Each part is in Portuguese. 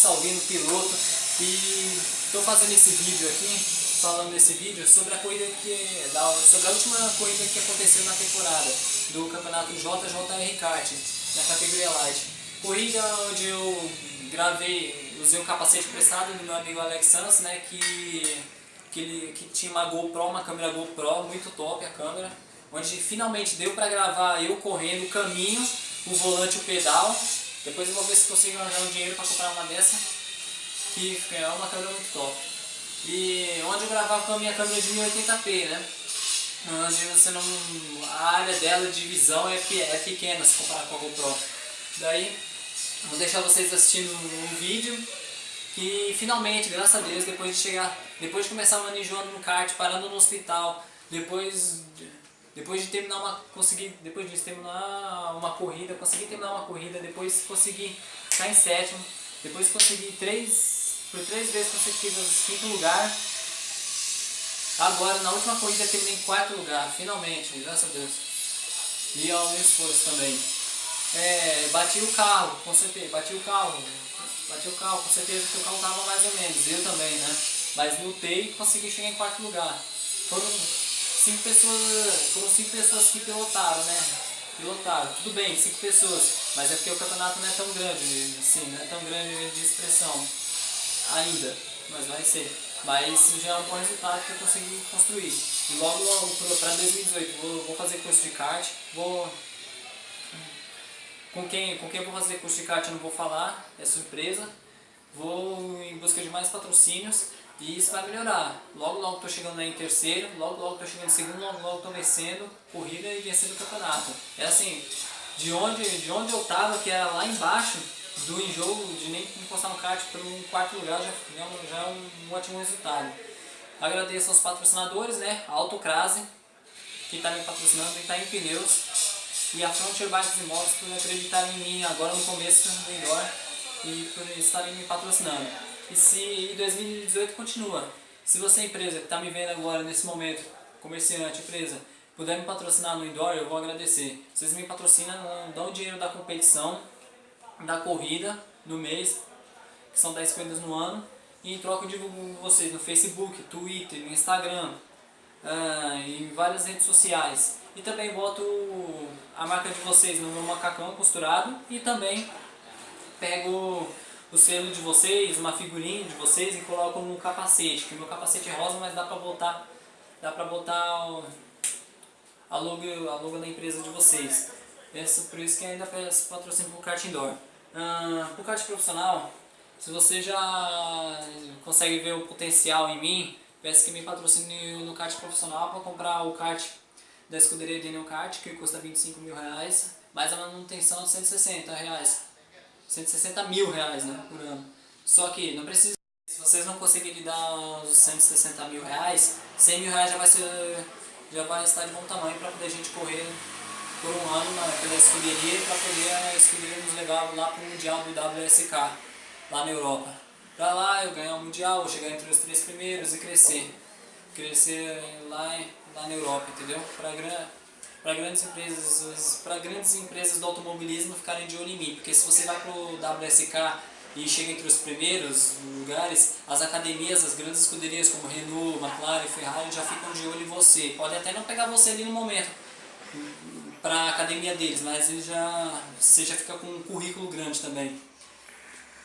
Salvino, piloto, e estou fazendo esse vídeo aqui, falando desse vídeo sobre a corrida que, sobre a última corrida que aconteceu na temporada do campeonato JJR Kart, na categoria Light. Corrida onde eu gravei, usei um capacete prestado do meu amigo Alex Sanz, né, que, que, ele, que tinha uma GoPro, uma câmera GoPro, muito top a câmera, onde finalmente deu para gravar eu correndo o caminho, o volante o pedal. Depois eu vou ver se consigo arranjar um dinheiro para comprar uma dessa, que é uma câmera muito top. E onde eu gravava com a minha câmera de 1080p, né? Onde você não, a área dela de visão é, é pequena se comparar com a GoPro. Daí, vou deixar vocês assistindo um vídeo que finalmente, graças a Deus, depois de chegar, depois de começar manejando no kart, parando no hospital, depois depois de terminar uma, conseguir, depois de terminar uma corrida, consegui terminar uma corrida, depois consegui ficar em sétimo, depois consegui três, por três vezes consecutivas quinto lugar. Agora, na última corrida, terminei em quarto lugar, finalmente, graças a Deus. E ao meu esforço também. É, bati o carro, com certeza, bati o carro, bati o carro, com certeza que o carro estava mais ou menos, eu também, né? Mas lutei e consegui chegar em quarto lugar. Cinco pessoas, foram cinco pessoas que pilotaram, né? Pilotaram, tudo bem, cinco pessoas, mas é porque o campeonato não é tão grande, assim, não é tão grande de expressão ainda, mas vai ser. Mas já é um bom resultado que eu consegui construir. E logo, logo para 2018 vou, vou fazer curso de kart, vou com quem, com quem eu vou fazer curso de kart eu não vou falar, é surpresa. Vou em busca de mais patrocínios e isso vai melhorar. Logo, logo estou chegando em terceiro, logo, logo estou chegando em segundo, logo, logo estou vencendo corrida e vencendo o campeonato. É assim, de onde, de onde eu estava, que era lá embaixo do enjoo, de nem encostar no kart para um quarto lugar, já, já é um, um ótimo resultado. Agradeço aos patrocinadores, né? A Autocrase, que está me patrocinando, e está em pneus. E a Frontier Bikes e Motos por acreditarem em mim agora no começo melhor e por estarem me patrocinando. E se 2018 continua. Se você, empresa que está me vendo agora nesse momento, comerciante, empresa, puder me patrocinar no indoor, eu vou agradecer. Vocês me patrocinam, dão o dinheiro da competição, da corrida, no mês, que são 10 corridas no ano, e em troca eu divulgo vocês no Facebook, Twitter, Instagram, uh, em várias redes sociais. E também boto a marca de vocês no meu macacão costurado e também pego o selo de vocês, uma figurinha de vocês e colocam no capacete, que o meu capacete é rosa, mas dá pra botar, dá pra botar o, a, logo, a logo da empresa de vocês. Essa, por isso que ainda peço patrocínio pro kart indoor. Ah, pro kart profissional, se você já consegue ver o potencial em mim, peço que me patrocine no kart profissional para comprar o kart da escuderia Daniel Kart, que custa 25 mil reais, mas a manutenção de 160 reais. 160 mil reais né, por ano. Só que não precisa, se vocês não conseguirem dar os 160 mil reais, 100 mil reais já vai, ser, já vai estar de bom tamanho para poder a gente correr por um ano na, pela escuderia para poder a escuderia nos levar lá para o Mundial do WSK, lá na Europa. Para lá eu ganhar o Mundial, chegar entre os três primeiros e crescer. Crescer lá, lá na Europa, entendeu? Para para grandes empresas para grandes empresas do automobilismo ficarem de olho em mim, porque se você vai para o WSK e chega entre os primeiros lugares, as academias, as grandes escuderias como Renault, McLaren, Ferrari já ficam de olho em você. Pode até não pegar você ali no momento para a academia deles, mas ele já, você já fica com um currículo grande também.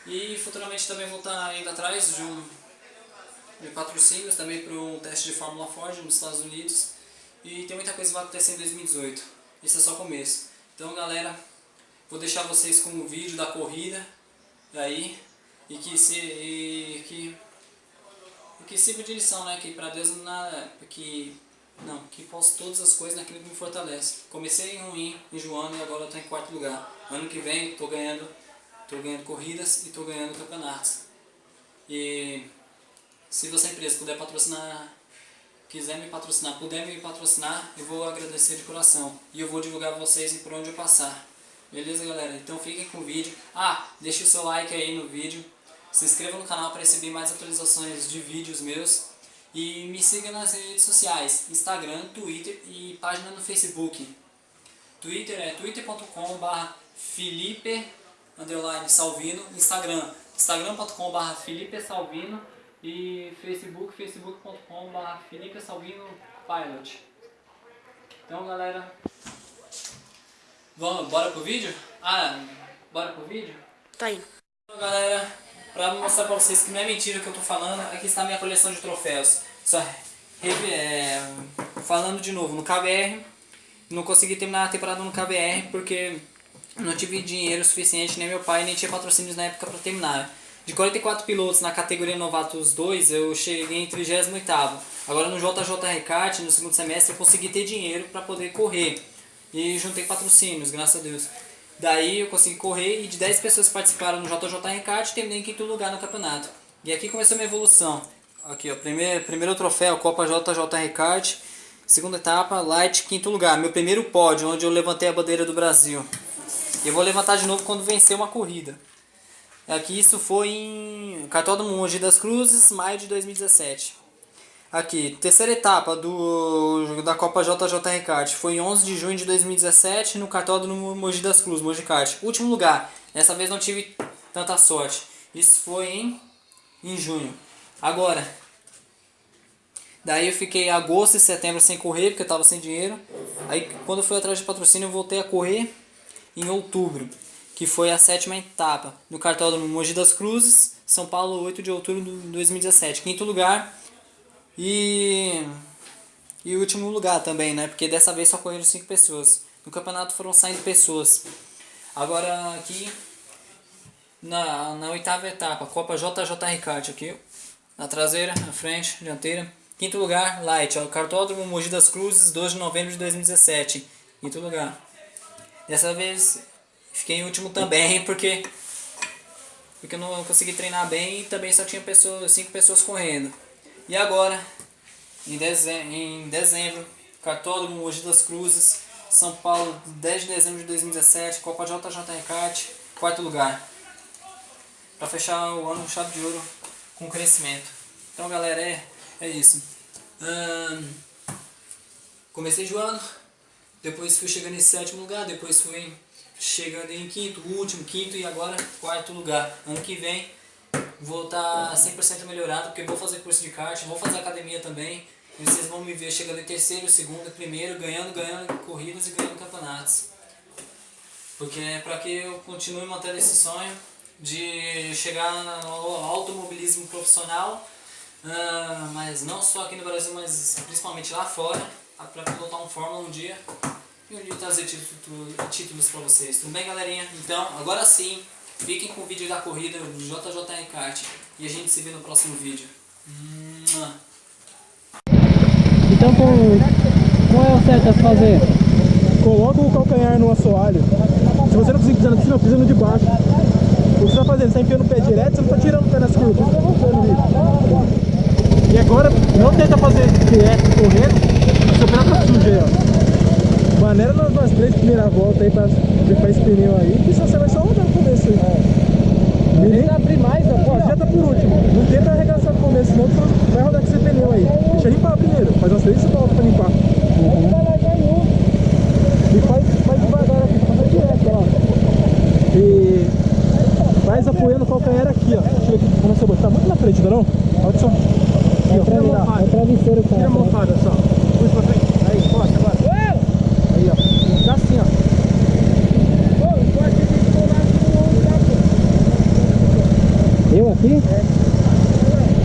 E futuramente também vou estar indo atrás de, um, de patrocínios também para um teste de Fórmula Ford nos Estados Unidos e tem muita coisa que vai acontecer em 2018. Esse é só o começo. Então galera, vou deixar vocês com o vídeo da corrida aí e que se e que e que sirva de lição, né? Que para Deus que não, que posso todas as coisas naquilo que me fortalece. Comecei ruim, enjoando e agora estou em quarto lugar. Ano que vem estou ganhando, tô ganhando corridas e estou ganhando campeonatos. E se você empresa puder patrocinar quiser me patrocinar, puder me patrocinar, eu vou agradecer de coração. E eu vou divulgar vocês por onde eu passar. Beleza, galera? Então fiquem com o vídeo. Ah, deixe o seu like aí no vídeo. Se inscreva no canal para receber mais atualizações de vídeos meus. E me siga nas redes sociais, Instagram, Twitter e página no Facebook. Twitter é twitter.com barra Felipe Salvino, Instagram instagram.com.br Felipe Salvino e facebook, facebook.com.br Felipe Salvino Pilot. Então galera, vamos, bora pro vídeo? Ah, bora pro vídeo? Tá indo. Então galera, pra mostrar pra vocês que não é mentira o que eu tô falando, aqui está a minha coleção de troféus. Só é, falando de novo, no KBR, não consegui terminar a temporada no KBR porque não tive dinheiro suficiente, nem meu pai, nem tinha patrocínios na época para terminar. De 44 pilotos na categoria Novatos 2, eu cheguei em 38 Agora no JJ Recart, no segundo semestre, eu consegui ter dinheiro para poder correr. E juntei patrocínios, graças a Deus. Daí eu consegui correr e de 10 pessoas que participaram no JJ Recart, terminei em quinto lugar no campeonato. E aqui começou minha evolução. Aqui, ó, primeiro, primeiro troféu, Copa JJ Recart. Segunda etapa, Light, quinto lugar. Meu primeiro pódio, onde eu levantei a bandeira do Brasil. Eu vou levantar de novo quando vencer uma corrida. Aqui isso foi em Cartódromo Mogi das Cruzes, maio de 2017. Aqui, terceira etapa do, da Copa JJ Recart. Foi em 11 de junho de 2017 no Cartódromo Mogi das Cruzes, Mogi Kart. Último lugar. Dessa vez não tive tanta sorte. Isso foi em, em junho. Agora, daí eu fiquei agosto e setembro sem correr, porque eu estava sem dinheiro. Aí quando eu fui atrás de patrocínio eu voltei a correr em outubro, que foi a sétima etapa no cartódromo Mogi das Cruzes, São Paulo, 8 de outubro de 2017. Quinto lugar e, e último lugar também, né? Porque dessa vez só correram 5 pessoas. No campeonato foram saindo pessoas. Agora aqui na, na oitava etapa, Copa JJ Ricard aqui, na traseira, na frente, dianteira. Quinto lugar, Light, ó, Cartódromo Mogi das Cruzes, 2 de novembro de 2017. Quinto lugar. Dessa vez fiquei em último também, porque, porque eu não consegui treinar bem e também só tinha pessoas, cinco pessoas correndo. E agora, em dezembro, em dezembro Cartódromo Mogi das Cruzes, São Paulo, 10 de dezembro de 2017, Copa JJ Recate, quarto lugar. Para fechar o ano chave de ouro com crescimento. Então galera, é, é isso. Comecei de ano, depois fui chegando em sétimo lugar, depois fui chegando em quinto, último, quinto e agora quarto lugar. Ano que vem vou estar 100% melhorado, porque vou fazer curso de kart, vou fazer academia também. E vocês vão me ver chegando em terceiro, segundo, primeiro, ganhando, ganhando corridas e ganhando campeonatos. Porque é para que eu continue mantendo esse sonho de chegar no automobilismo profissional, uh, mas não só aqui no Brasil, mas principalmente lá fora, para pilotar um Fórmula um dia e dia trazer títulos, para vocês. Tudo bem, galerinha? Então, agora sim, fiquem com o vídeo da corrida do JJ Kart e a gente se vê no próximo vídeo. Então, qual é o certo a se fazer? Coloca o calcanhar no assoalho. Se você não conseguir pisar na piscina, pisa no de baixo. O que você está fazendo? Você está enfiando o pé direto, você não está tirando o pé nas curvas. E agora, não tenta fazer direto correndo, o seu pé está sujo aí, ó. Maneira nas, nas três primeiras voltas aí para limpar esse pneu aí, que só você vai só rodar no começo aí. É. Tenta abrir mais, ó. Já tá por último. Não tenta arregaçar no começo, senão você vai rodar com esse pneu aí. Deixa limpar primeiro, faz umas três voltas para limpar. Uhum. E faz, faz devagar aqui, faz direto, ó. E mais apoiando o calcanhar aqui, ó. Aqui como você tá muito na frente, não? Olha só. Aqui, ó. Mofada. É travesseiro, cara. Tira a mofada só. Puxa pra frente. Aí, costa agora. Aí, ó. Dá assim, ó. Eu aqui? É.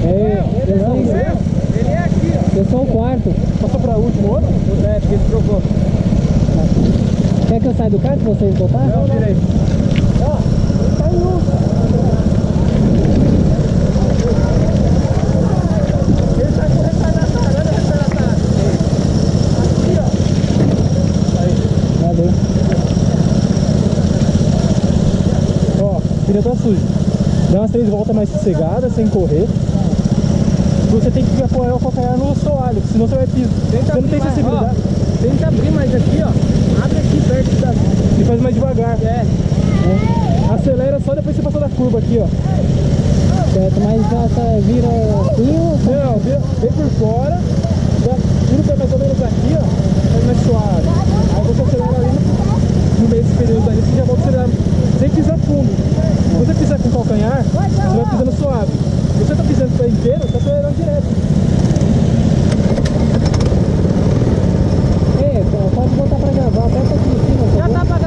É, eu sou, Ele é aqui, ó. eu sou o quarto. Passou pra último outro? É, porque ele trocou. Quer que eu saia do carro pra vocês botar? Não, tirei. Ó, tá em um. Ele tá com retardatário, olha o retardatário. Aqui, ó. Aí. Valeu. Ó, pneu tá sujo. Dá umas três voltas mais sossegadas, sem correr. Você tem que apoiar o calcanhar no soalho, senão você vai pisar. Você não tem sensibilidade. Tenta abrir mais aqui, ó. Abre aqui perto da... E faz mais devagar. É. Acelera só depois que você passou da curva aqui, ó. Certo, mas essa vira assim ou... Não, vem, vem por fora, pé mais ou menos aqui, ó. Faz mais suave. Aí você acelera ali meses, período aí, você já volta a tirar sem pisar fundo. Se você pisar com calcanhar, você vai pisando suave. Se você tá pisando pé inteiro, você tá acelerando direto. É, pode voltar pra gravar até aqui em cima. Tá já tá pra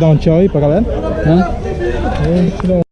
dar um tchau aí pra galera? Hã? É,